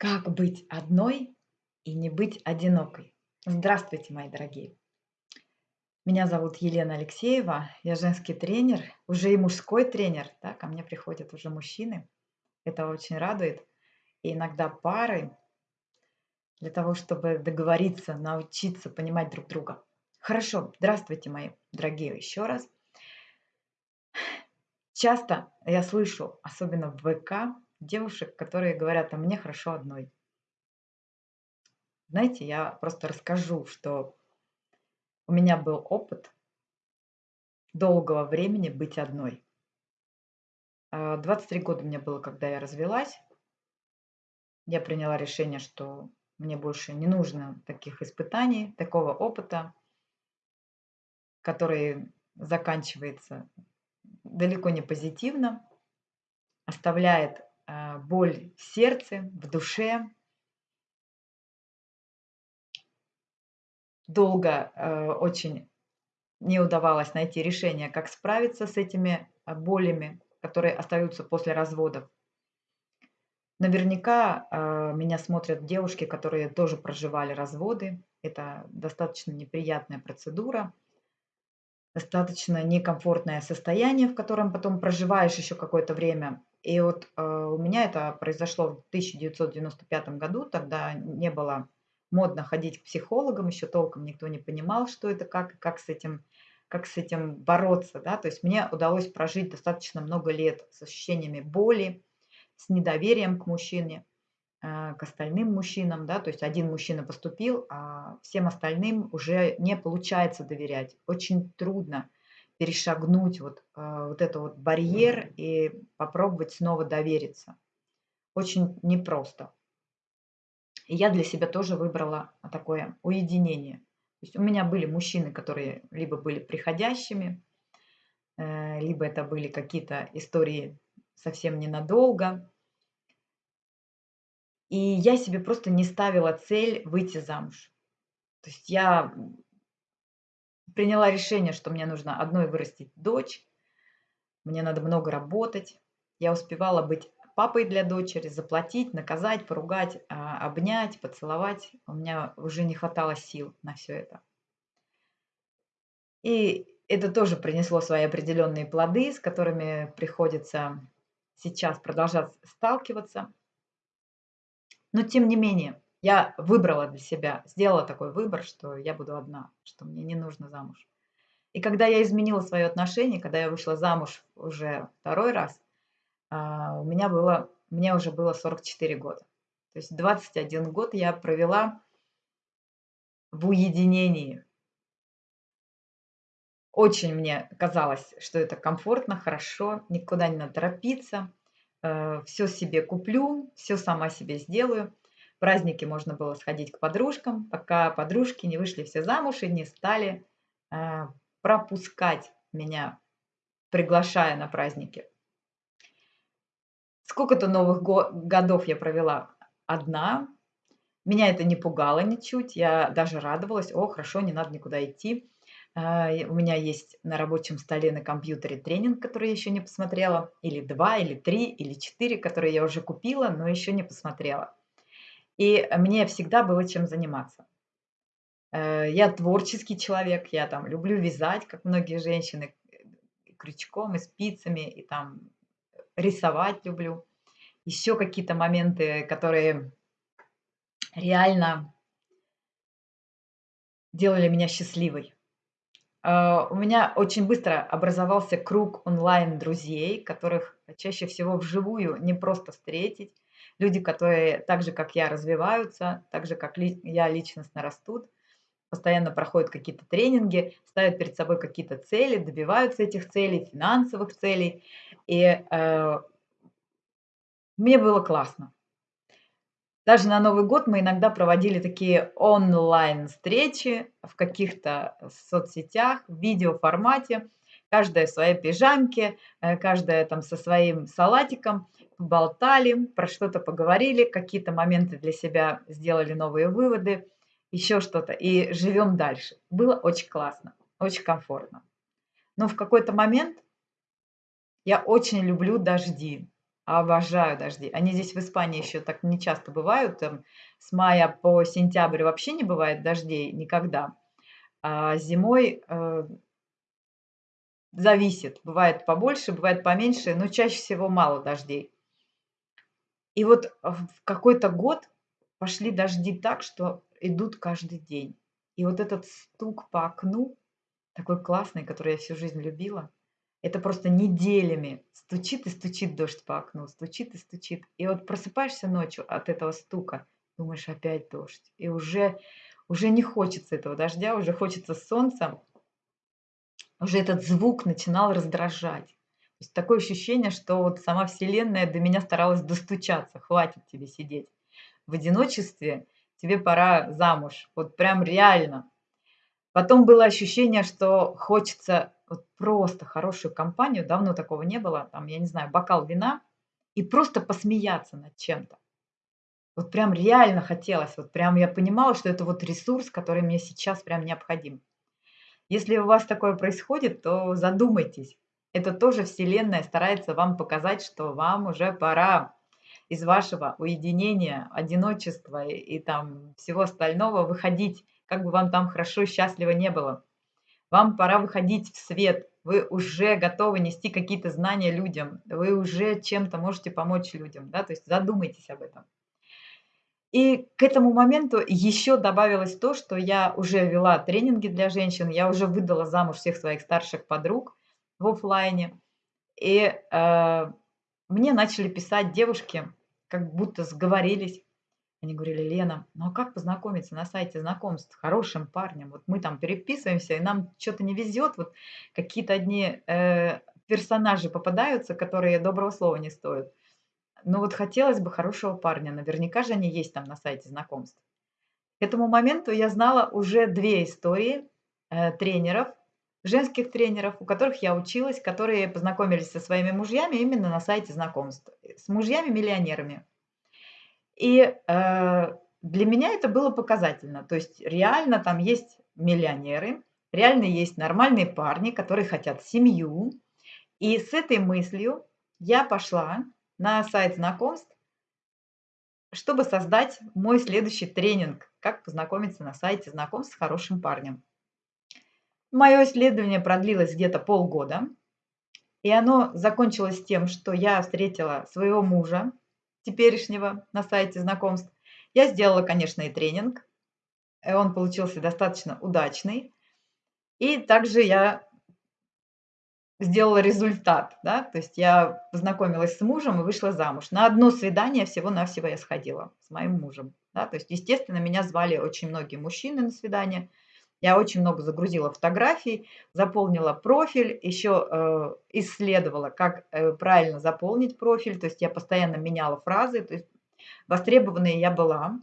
Как быть одной и не быть одинокой? Здравствуйте, мои дорогие! Меня зовут Елена Алексеева, я женский тренер, уже и мужской тренер, да, ко мне приходят уже мужчины, это очень радует, и иногда пары, для того, чтобы договориться, научиться понимать друг друга. Хорошо, здравствуйте, мои дорогие, еще раз. Часто я слышу, особенно в ВК, девушек, которые говорят, а мне хорошо одной. Знаете, я просто расскажу, что у меня был опыт долгого времени быть одной. 23 а, года мне было, когда я развелась. Я приняла решение, что мне больше не нужно таких испытаний, такого опыта, который заканчивается далеко не позитивно, оставляет боль в сердце, в душе. Долго э, очень не удавалось найти решение, как справиться с этими а, болями, которые остаются после разводов. Наверняка э, меня смотрят девушки, которые тоже проживали разводы. Это достаточно неприятная процедура, достаточно некомфортное состояние, в котором потом проживаешь еще какое-то время. И вот э, у меня это произошло в 1995 году, тогда не было модно ходить к психологам, еще толком никто не понимал, что это, как, как с этим как с этим бороться, да, то есть мне удалось прожить достаточно много лет с ощущениями боли, с недоверием к мужчине, э, к остальным мужчинам, да, то есть один мужчина поступил, а всем остальным уже не получается доверять, очень трудно, перешагнуть вот, э, вот этот вот барьер и попробовать снова довериться. Очень непросто. И я для себя тоже выбрала такое уединение. То есть у меня были мужчины, которые либо были приходящими, э, либо это были какие-то истории совсем ненадолго. И я себе просто не ставила цель выйти замуж. То есть я приняла решение, что мне нужно одной вырастить дочь, мне надо много работать. Я успевала быть папой для дочери, заплатить, наказать, поругать, а, обнять, поцеловать. У меня уже не хватало сил на все это. И это тоже принесло свои определенные плоды, с которыми приходится сейчас продолжать сталкиваться. Но тем не менее, я выбрала для себя, сделала такой выбор, что я буду одна, что мне не нужно замуж. И когда я изменила свое отношение, когда я вышла замуж уже второй раз, а, у меня было, мне уже было 44 года. То есть 21 год я провела в уединении. Очень мне казалось, что это комфортно, хорошо, никуда не надо торопиться, э, все себе куплю, все сама себе сделаю праздники можно было сходить к подружкам, пока подружки не вышли все замуж и не стали э, пропускать меня, приглашая на праздники. Сколько-то новых го годов я провела одна. Меня это не пугало ничуть, я даже радовалась. О, хорошо, не надо никуда идти. Э, у меня есть на рабочем столе на компьютере тренинг, который я еще не посмотрела. Или два, или три, или четыре, которые я уже купила, но еще не посмотрела. И мне всегда было чем заниматься. Э, я творческий человек, я там люблю вязать, как многие женщины, крючком и спицами, и там рисовать люблю. Еще какие-то моменты, которые реально делали меня счастливой. Э, у меня очень быстро образовался круг онлайн-друзей, которых чаще всего вживую не просто встретить, люди, которые так же, как я, развиваются, так же, как я личностно растут, постоянно проходят какие-то тренинги, ставят перед собой какие-то цели, добиваются этих целей, финансовых целей. И э, мне было классно. Даже на Новый год мы иногда проводили такие онлайн-встречи в каких-то соцсетях, в видеоформате, каждая в своей пижамке, э, каждая там со своим салатиком – поболтали, про что-то поговорили, какие-то моменты для себя сделали новые выводы, еще что-то, и живем дальше. Было очень классно, очень комфортно. Но в какой-то момент я очень люблю дожди, Обожаю дожди. Они здесь в Испании еще так не часто бывают. Там с мая по сентябрь вообще не бывает дождей никогда. А зимой э, зависит. Бывает побольше, бывает поменьше, но чаще всего мало дождей. И вот в какой-то год пошли дожди так, что идут каждый день. И вот этот стук по окну, такой классный, который я всю жизнь любила, это просто неделями стучит и стучит дождь по окну, стучит и стучит. И вот просыпаешься ночью от этого стука, думаешь, опять дождь. И уже, уже не хочется этого дождя, уже хочется солнца. Уже этот звук начинал раздражать. Есть такое ощущение, что вот сама Вселенная до меня старалась достучаться. Хватит тебе сидеть в одиночестве, тебе пора замуж. Вот прям реально. Потом было ощущение, что хочется вот просто хорошую компанию, давно такого не было, там, я не знаю, бокал вина, и просто посмеяться над чем-то. Вот прям реально хотелось, вот прям я понимала, что это вот ресурс, который мне сейчас прям необходим. Если у вас такое происходит, то задумайтесь. Это тоже Вселенная старается вам показать, что вам уже пора из вашего уединения, одиночества и, и там всего остального выходить, как бы вам там хорошо, счастливо не было. Вам пора выходить в свет, вы уже готовы нести какие-то знания людям, вы уже чем-то можете помочь людям, да, то есть задумайтесь об этом. И к этому моменту еще добавилось то, что я уже вела тренинги для женщин, я уже выдала замуж всех своих старших подруг в офлайне, и э, мне начали писать девушки, как будто сговорились, они говорили: "Лена, ну а как познакомиться на сайте знакомств с хорошим парнем? Вот мы там переписываемся, и нам что то не везет, вот какие-то одни, э, персонажи попадаются, которые доброго слова не стоят. Но вот хотелось бы хорошего парня, наверняка же они есть там на сайте знакомств". К этому моменту я знала уже 2 истории, э, тренеров, женских тренеров, у которых я училась, которые познакомились со своими мужьями именно на сайте знакомств, с мужьями-миллионерами. И, э, для меня это было показательно. То есть реально там есть миллионеры, реально есть нормальные парни, которые хотят семью. И с этой мыслью я пошла на сайт знакомств, чтобы создать мой следующий тренинг "Как познакомиться на сайте знакомств с хорошим парнем". Мое исследование продлилось где-то полгода, и оно закончилось тем, что я встретила своего мужа теперешнего на сайте знакомств. Я сделала, конечно, и тренинг. Он получился достаточно удачный. И также я сделала результат, да, то есть я познакомилась с мужем и вышла замуж. На одно свидание всего-навсего я сходила с моим мужем, да, то есть, естественно, меня звали очень многие мужчины на свидание. Я очень много загрузила фотографий, заполнила профиль, еще э, исследовала, как э, правильно заполнить профиль. То есть я постоянно меняла фразы. То есть востребованной я была.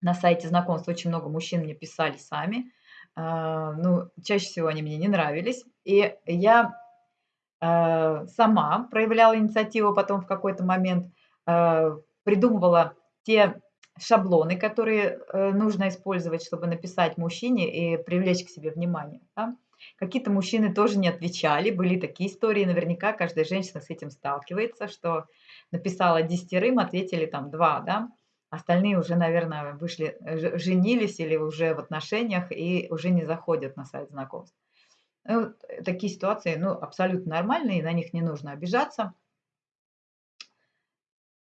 На сайте знакомств очень много мужчин мне писали сами. Э, ну, чаще всего они мне не нравились. И я э, сама проявляла инициативу потом в какой-то момент, придумывала те шаблоны, которые э, нужно использовать, чтобы написать мужчине и привлечь к себе внимание. Да? Какие-то мужчины тоже не отвечали, были такие истории, наверняка каждая женщина с этим сталкивается, что написала десятерым, ответили там два, да, остальные уже, наверное, вышли, женились или уже в отношениях и уже не заходят на сайт знакомств. Ну, такие ситуации, ну, абсолютно нормальные, на них не нужно обижаться.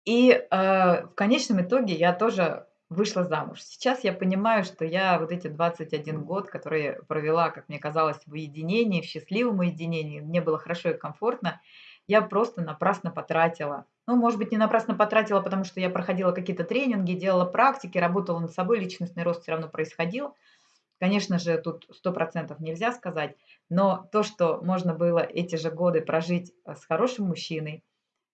И, э, в конечном итоге я тоже вышла замуж. Сейчас я понимаю, что я вот эти 21 год, которые провела, как мне казалось, в уединении, в счастливом уединении, мне было хорошо и комфортно, я просто напрасно потратила. Ну, может быть, не напрасно потратила, потому что я проходила какие-то тренинги, делала практики, работала над собой, личностный рост все равно происходил. Конечно же, тут 100% нельзя сказать, но то, что можно было эти же годы прожить э, с хорошим мужчиной,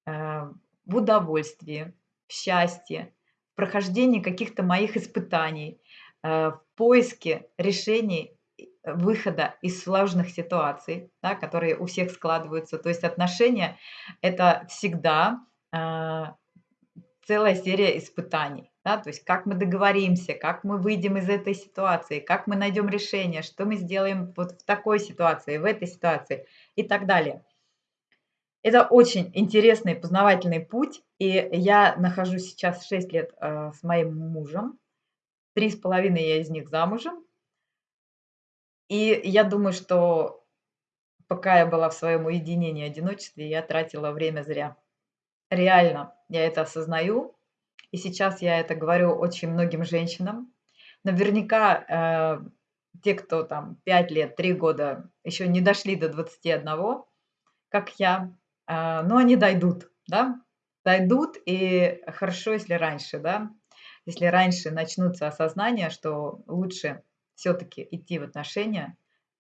э, в удовольствии, в счастье, в прохождении каких-то моих испытаний, э, в поиске решений выхода из сложных ситуаций, да, которые у всех складываются. То есть отношения– это всегда э, целая серия испытаний. Да, то есть как мы договоримся, как мы выйдем из этой ситуации, как мы найдем решение, что мы сделаем вот в такой ситуации, в этой ситуации и так далее. Это очень интересный познавательный путь, и я нахожусь сейчас 6 лет, э, с моим мужем. 3,5 я из них замужем. И я думаю, что пока я была в своем уединении, одиночестве, я тратила время зря. Реально, я это осознаю. И сейчас я это говорю очень многим женщинам. Наверняка, э, те, кто там 5 лет, 3 года еще не дошли до 21, как я, но они дойдут, да, дойдут, и хорошо, если раньше, да, если раньше начнутся осознания, что лучше все-таки идти в отношения,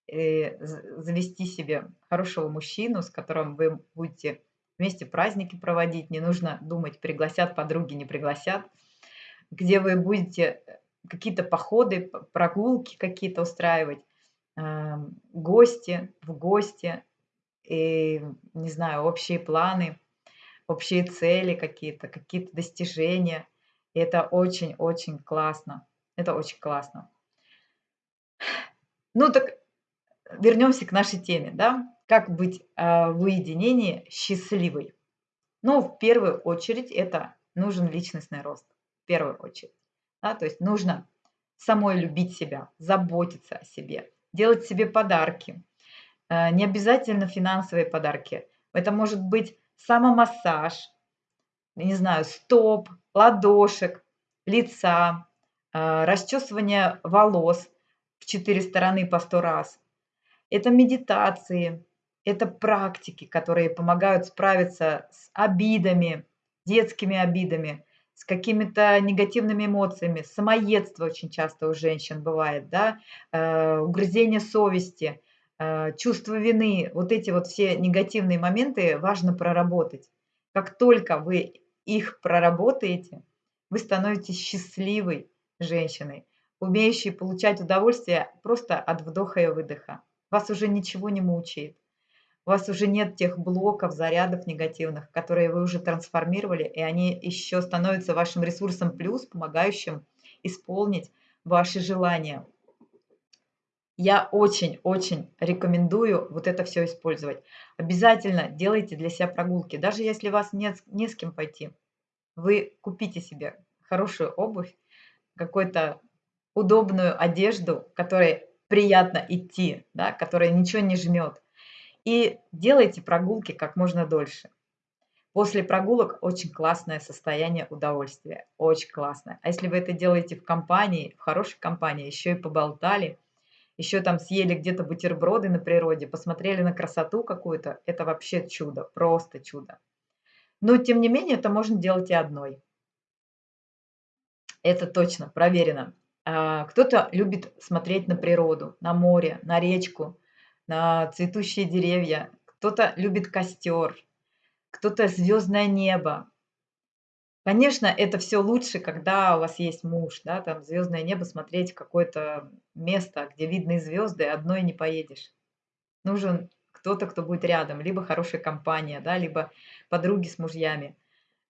и завести себе хорошего мужчину, с которым вы будете вместе праздники проводить, не нужно думать, пригласят подруги, не пригласят, где вы будете какие-то походы, прогулки какие-то устраивать, гости, в гости, и, не знаю, общие планы, общие цели какие-то, какие-то достижения. И это очень-очень классно. Это очень классно. Ну так вернемся к нашей теме, да? Как быть э, в уединении счастливой? Ну, в первую очередь, это нужен личностный рост. В первую очередь. Да? То есть нужно самой любить себя, заботиться о себе, делать себе подарки. Э, не обязательно финансовые подарки. Это может быть самомассаж, не знаю, стоп, ладошек, лица, э, расчесывание волос в четыре стороны по сто раз. Это медитации, это практики, которые помогают справиться с обидами, детскими обидами, с какими-то негативными эмоциями. Самоедство очень часто у женщин бывает, да, э, угрызение совести, чувство вины. Вот эти вот все негативные моменты важно проработать. Как только вы их проработаете, вы становитесь счастливой женщиной, умеющей получать удовольствие просто от вдоха и выдоха. Вас уже ничего не мучает. У вас уже нет тех блоков, зарядов негативных, которые вы уже трансформировали, и они еще становятся вашим ресурсом плюс, помогающим исполнить ваши желания. Я очень-очень рекомендую вот это все использовать. Обязательно делайте для себя прогулки. Даже если вас нет не с кем пойти, вы купите себе хорошую обувь, какую-то удобную одежду, которой приятно идти, да, которая ничего не жмет и делайте прогулки как можно дольше. После прогулок очень классное состояние удовольствия, очень классное. А если вы это делаете в компании, в хорошей компании, еще и поболтали, еще там съели где-то бутерброды на природе, посмотрели на красоту какую-то, это вообще чудо, просто чудо. Но тем не менее это можно делать и одной. Это точно, проверено. А, кто-то любит смотреть на природу, на море, на речку, на цветущие деревья, кто-то любит костер, кто-то звездное небо. Конечно, это все лучше, когда у вас есть муж, да, там звездное небо, смотреть какое-то место, где видны звезды, одной не поедешь. Нужен кто-то, кто будет рядом, либо хорошая компания, да, либо подруги с мужьями.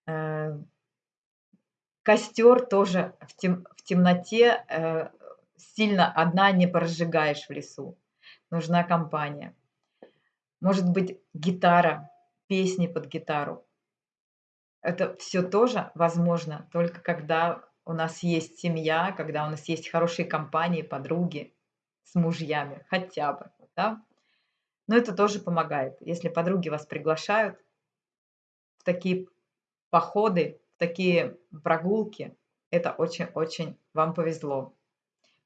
Э, костер тоже в, тем, в темноте э, сильно одна не прожигаешь в лесу нужна компания. Может быть, гитара, песни под гитару. Это все тоже возможно только когда у нас есть семья, когда у нас есть хорошие компании, подруги с мужьями, хотя бы, да. Но это тоже помогает. Если подруги вас приглашают в такие походы, в такие прогулки, это очень-очень вам повезло.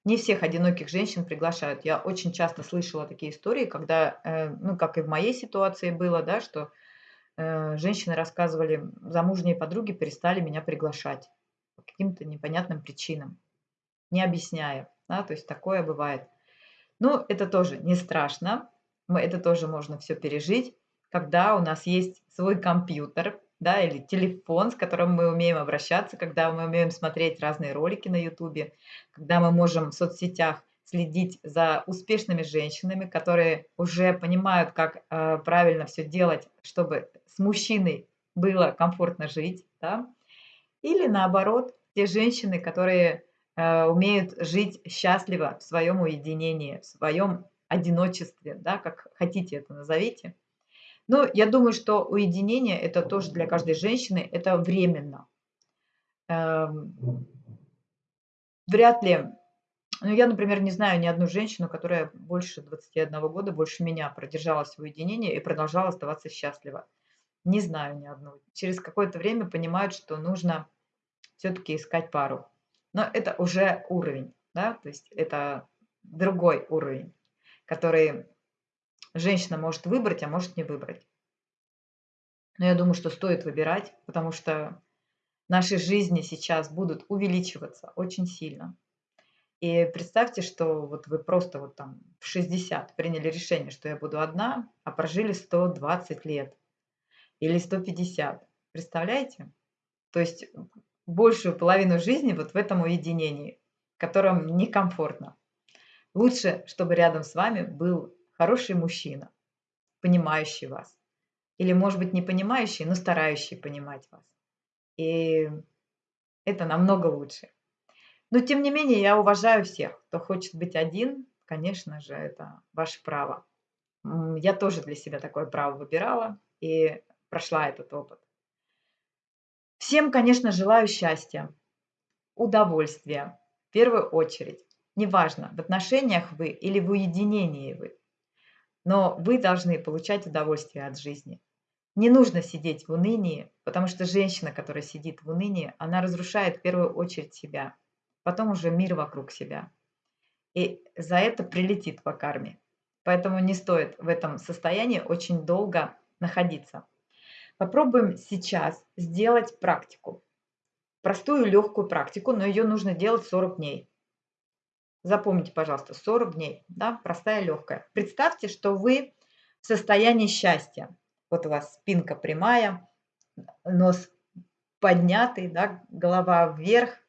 Не всех одиноких женщин приглашают. Я очень часто слышала такие истории, когда, э, ну, как и в моей ситуации было, да, что женщины рассказывали, замужние подруги перестали меня приглашать по каким-то непонятным причинам, не объясняя, да, то есть такое бывает. Ну, это тоже не страшно, мы, это тоже можно все пережить, когда у нас есть свой компьютер, да, или телефон, с которым мы умеем обращаться, когда мы умеем смотреть разные ролики на ютубе, когда мы можем в соцсетях следить за успешными женщинами, которые уже понимают, как э, правильно все делать, чтобы с мужчиной было комфортно жить, да? или наоборот, те женщины, которые э, умеют жить счастливо в своем уединении, в своем одиночестве, да, как хотите это назовите. Но я думаю, что уединение- это тоже для каждой женщины, это временно. Эм, вряд ли ну, я, например, не знаю ни одну женщину, которая больше 21 года, больше меня продержалась в уединении и продолжала оставаться счастлива. Не знаю ни одну. Через какое-то время понимают, что нужно все-таки искать пару. Но это уже уровень, да, то есть это другой уровень, который женщина может выбрать, а может не выбрать. Но я думаю, что стоит выбирать, потому что наши жизни сейчас будут увеличиваться очень сильно. И представьте, что вот вы просто вот там в 60 приняли решение, что я буду одна, а прожили 120 лет или 150. Представляете? То есть большую половину жизни вот в этом уединении, в котором некомфортно. Лучше, чтобы рядом с вами был хороший мужчина, понимающий вас. Или, может быть, не понимающий, но старающий понимать вас. И это намного лучше. Но, тем не менее, я уважаю всех, кто хочет быть один. Конечно же, это ваше право. Я тоже для себя такое право выбирала и прошла этот опыт. Всем, конечно, желаю счастья, удовольствия, в первую очередь. Неважно, в отношениях вы или в уединении вы. Но вы должны получать удовольствие от жизни. Не нужно сидеть в унынии, потому что женщина, которая сидит в унынии, она разрушает в первую очередь себя, потом уже мир вокруг себя. И за это прилетит по карме. Поэтому не стоит в этом состоянии очень долго находиться. Попробуем сейчас сделать практику. Простую легкую практику, но ее нужно делать 40 дней. Запомните, пожалуйста, 40 дней, да, простая, легкая. Представьте, что вы в состоянии счастья. Вот у вас спинка прямая, нос поднятый, да, голова вверх,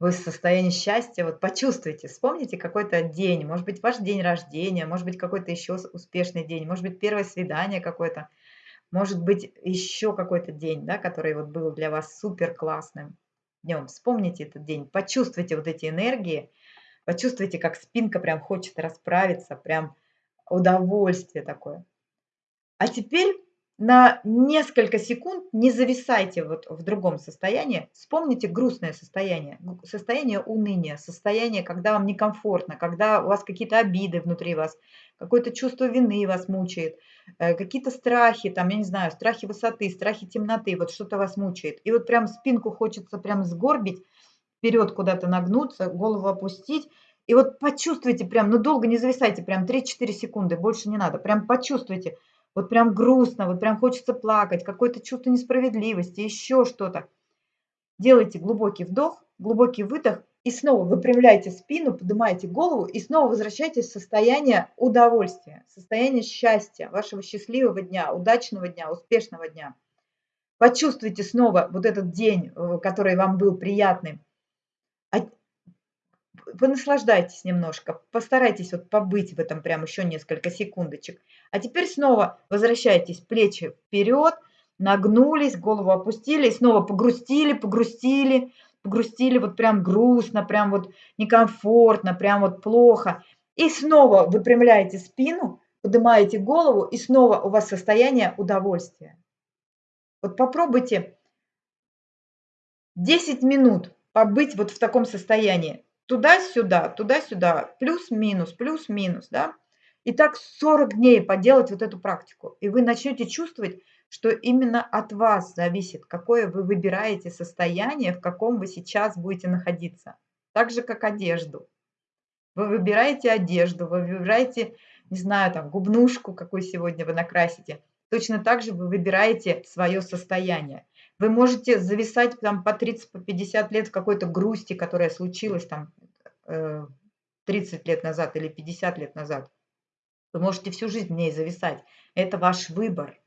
вы в состоянии счастья, вот почувствуйте, вспомните какой-то день, может быть, ваш день рождения, может быть, какой-то еще успешный день, может быть, первое свидание какое-то, может быть, еще какой-то день, да, который вот был для вас супер классным днем. Вспомните этот день, почувствуйте вот эти энергии, Почувствуйте, как спинка прям хочет расправиться, прям удовольствие такое. А теперь на несколько секунд не зависайте вот в другом состоянии. Вспомните грустное состояние, состояние уныния, состояние, когда вам некомфортно, когда у вас какие-то обиды внутри вас, какое-то чувство вины вас мучает, э, какие-то страхи, там, я не знаю, страхи высоты, страхи темноты, вот что-то вас мучает. И вот прям спинку хочется прям сгорбить, вперед куда-то нагнуться, голову опустить. И вот почувствуйте прям, ну долго не зависайте, прям 3-4 секунды, больше не надо. Прям почувствуйте, вот прям грустно, вот прям хочется плакать, какое-то чувство несправедливости, еще что-то. Делайте глубокий вдох, глубокий выдох и снова выпрямляйте спину, поднимаете голову и снова возвращайтесь в состояние удовольствия, состояние счастья, вашего счастливого дня, удачного дня, успешного дня. Почувствуйте снова вот этот день, э, который вам был приятным понаслаждайтесь немножко, постарайтесь вот побыть в этом прям еще несколько секундочек. А теперь снова возвращайтесь, плечи вперед, нагнулись, голову опустили, и снова погрустили, погрустили, погрустили, вот прям грустно, прям вот некомфортно, прям вот плохо. И снова выпрямляете спину, поднимаете голову, и снова у вас состояние удовольствия. Вот попробуйте 10 минут побыть вот в таком состоянии туда-сюда, туда-сюда, плюс-минус, плюс-минус, да. И так 40 дней поделать вот эту практику. И вы начнете чувствовать, что именно от вас зависит, какое вы выбираете состояние, в каком вы сейчас будете находиться. Так же, как одежду. Вы выбираете одежду, вы выбираете, не знаю, там, губнушку, какую сегодня вы накрасите. Точно так же вы выбираете свое состояние. Вы можете зависать там по 30, по 50 лет в какой-то грусти, которая случилась там 30 э, лет назад или 50 лет назад. Вы можете всю жизнь в ней зависать. Это ваш выбор.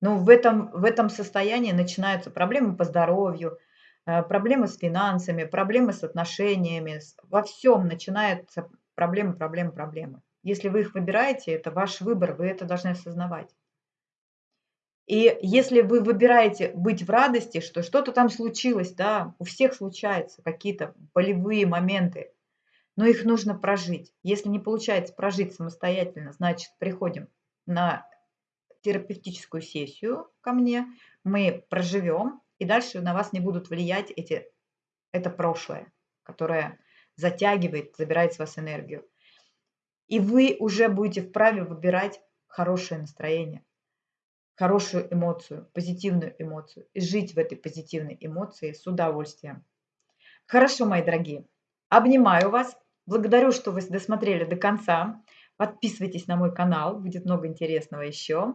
Но в этом, в этом состоянии начинаются проблемы по здоровью, э, проблемы с финансами, проблемы с отношениями. Во всем начинаются проблемы, проблемы, проблемы. Если вы их выбираете, это ваш выбор, вы это должны осознавать. И если вы выбираете быть в радости, что что-то там случилось, да, у всех случаются какие-то болевые моменты, но их нужно прожить. Если не получается прожить самостоятельно, значит, приходим на терапевтическую сессию ко мне, мы проживем, и дальше на вас не будут влиять эти, это прошлое, которое затягивает, забирает с вас энергию. И вы уже будете вправе выбирать хорошее настроение, хорошую эмоцию, позитивную эмоцию, и жить в этой позитивной эмоции с удовольствием. Хорошо, мои дорогие. Обнимаю вас. Благодарю, что вы досмотрели до конца. Подписывайтесь на мой канал, будет много интересного еще.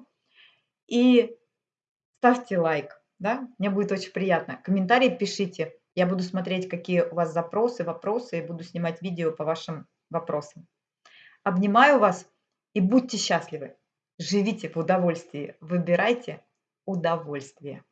И ставьте лайк, да, мне будет очень приятно. Комментарии пишите, я буду смотреть, какие у вас запросы, вопросы, и буду снимать видео по вашим вопросам. Обнимаю вас и будьте счастливы. Живите в удовольствии, выбирайте удовольствие.